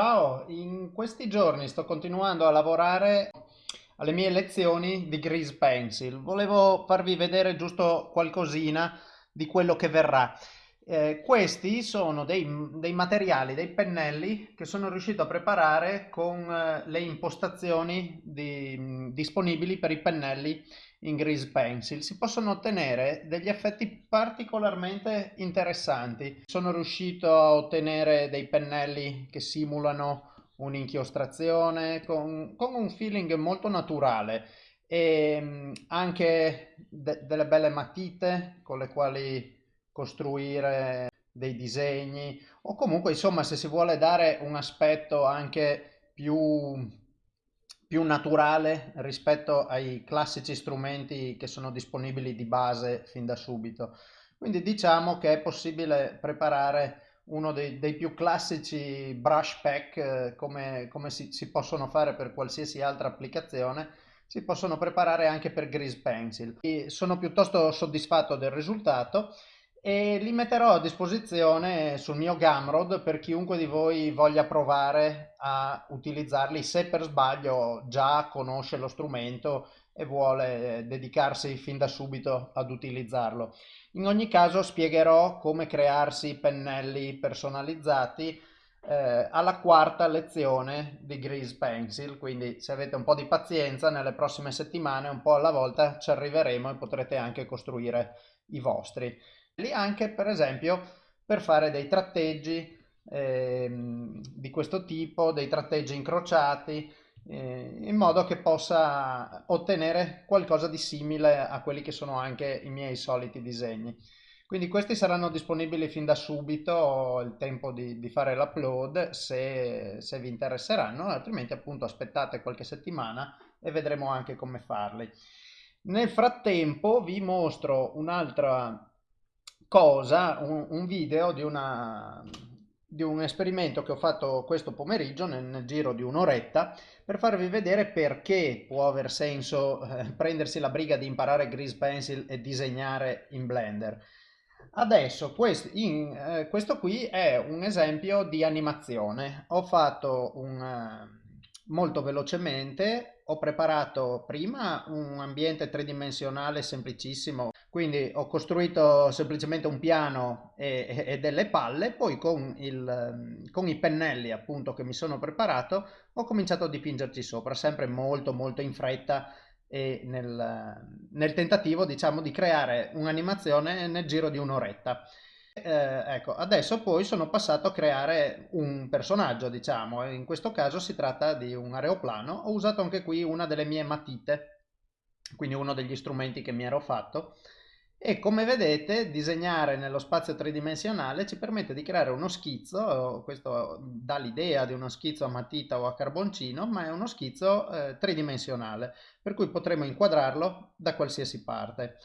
Ciao, in questi giorni sto continuando a lavorare alle mie lezioni di Grease Pencil. Volevo farvi vedere giusto qualcosina di quello che verrà. Eh, questi sono dei, dei, materiali, dei pennelli che sono riuscito a preparare con eh, le impostazioni di, disponibili per i pennelli in Grease Pencil. Si possono ottenere degli effetti particolarmente interessanti. Sono riuscito a ottenere dei pennelli che simulano un'inchiostrazione con, con un feeling molto naturale e anche de delle belle matite con le quali costruire dei disegni o comunque insomma se si vuole dare un aspetto anche più, più naturale rispetto ai classici strumenti che sono disponibili di base fin da subito. Quindi diciamo che è possibile preparare uno dei, dei più classici brush pack eh, come, come si, si possono fare per qualsiasi altra applicazione si possono preparare anche per Grease Pencil. E sono piuttosto soddisfatto del risultato e li metterò a disposizione sul mio Gumroad per chiunque di voi voglia provare a utilizzarli se per sbaglio già conosce lo strumento e vuole dedicarsi fin da subito ad utilizzarlo. In ogni caso spiegherò come crearsi pennelli personalizzati eh, alla quarta lezione di Grease Pencil, quindi se avete un po' di pazienza nelle prossime settimane un po' alla volta ci arriveremo e potrete anche costruire i vostri anche per esempio per fare dei tratteggi eh, di questo tipo, dei tratteggi incrociati, eh, in modo che possa ottenere qualcosa di simile a quelli che sono anche i miei soliti disegni. Quindi questi saranno disponibili fin da subito, ho il tempo di, di fare l'upload se, se vi interesseranno, altrimenti appunto aspettate qualche settimana e vedremo anche come farli. Nel frattempo vi mostro un'altra cosa, un, un video di, una, di, un esperimento che ho fatto questo pomeriggio nel, nel giro di un'oretta per farvi vedere perché può aver senso eh, prendersi la briga di imparare Grease Pencil e disegnare in Blender. Adesso questo, in, eh, questo qui è un esempio di animazione. Ho fatto un, eh, molto velocemente, ho preparato prima un ambiente tridimensionale semplicissimo quindi ho costruito semplicemente un piano e, e delle palle, poi con, il, con, i pennelli appunto che mi sono preparato ho cominciato a dipingerci sopra, sempre molto molto in fretta e nel, nel tentativo diciamo di creare un'animazione nel giro di un'oretta. Eh, ecco, adesso poi sono passato a creare un personaggio, diciamo, in questo caso si tratta di un aeroplano, ho usato anche qui una delle mie matite, quindi uno degli strumenti che mi ero fatto, e come vedete disegnare nello spazio tridimensionale ci permette di creare uno schizzo, questo dà l'idea di uno schizzo a matita o a carboncino, ma è uno schizzo eh, tridimensionale, per cui potremo inquadrarlo da qualsiasi parte.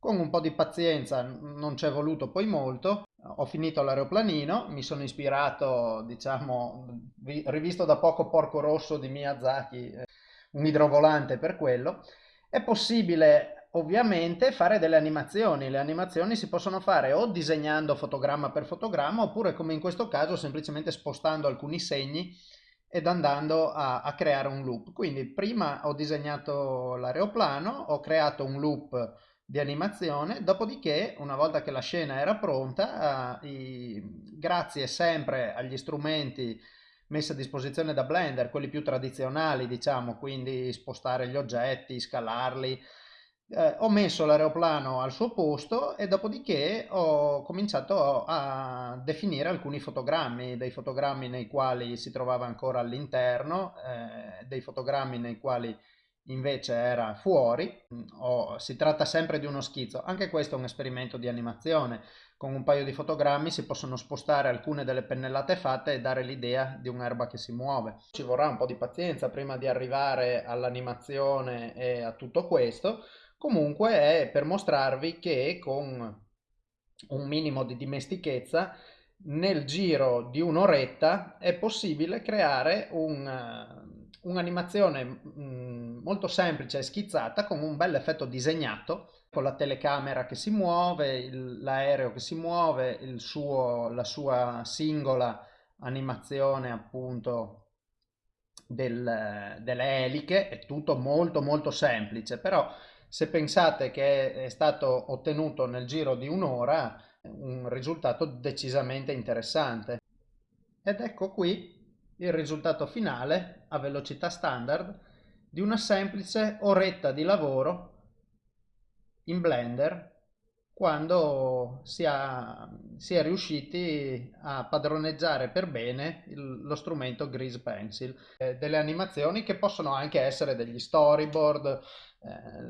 Con un po' di pazienza, non ci è voluto poi molto, ho finito l'aeroplanino, mi sono ispirato, diciamo, rivisto da poco Porco Rosso di Miyazaki, eh, un idrovolante per quello. È possibile ovviamente fare delle animazioni. Le animazioni si possono fare o disegnando fotogramma per fotogramma oppure come in questo caso semplicemente spostando alcuni segni ed andando a, a creare un loop. Quindi prima ho disegnato l'aeroplano, ho creato un loop di animazione, dopodiché una volta che la scena era pronta, eh, i, grazie sempre agli strumenti messi a disposizione da Blender, quelli più tradizionali diciamo, quindi spostare gli oggetti, scalarli, eh, ho messo l'aeroplano al suo posto e dopodiché ho cominciato a definire alcuni fotogrammi, dei fotogrammi nei quali si trovava ancora all'interno, eh, dei fotogrammi nei quali invece era fuori, oh, si tratta sempre di uno schizzo, anche questo è un esperimento di animazione, con un paio di fotogrammi si possono spostare alcune delle pennellate fatte e dare l'idea di un'erba che si muove. Ci vorrà un po' di pazienza prima di arrivare all'animazione e a tutto questo, Comunque è per mostrarvi che con un minimo di dimestichezza nel giro di un'oretta è possibile creare un'animazione mm, molto semplice e schizzata con un bel effetto disegnato con la telecamera che si muove, l'aereo che si muove, suo, la sua singola animazione appunto del, delle eliche, è tutto molto molto semplice, però se pensate che è stato ottenuto nel giro di un'ora un risultato decisamente interessante. Ed ecco qui il risultato finale a velocità standard di una semplice oretta di lavoro in Blender quando si, ha, si è riusciti a padroneggiare per bene il, lo strumento Grease Pencil. Eh, delle animazioni che possono anche essere degli storyboard, eh,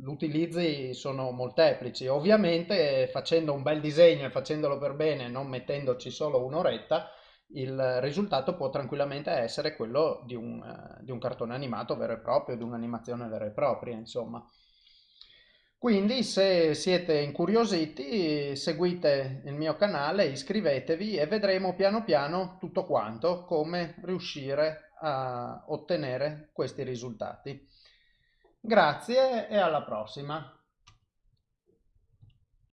gli utilizzi sono molteplici. Ovviamente facendo un bel disegno e facendolo per bene, non mettendoci solo un'oretta, il risultato può tranquillamente essere quello di un, uh, di un cartone animato vero e proprio, di un'animazione vera e propria, insomma. Quindi se siete incuriositi seguite il mio canale, iscrivetevi e vedremo piano piano tutto quanto, come riuscire a ottenere questi risultati. Grazie e alla prossima!